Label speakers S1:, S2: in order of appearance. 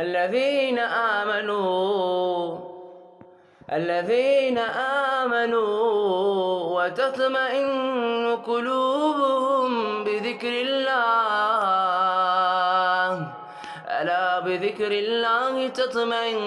S1: الذين آمنوا الذين آمنوا وتطمئن قلوبهم بذكر الله. ألا بذكر الله تطمئن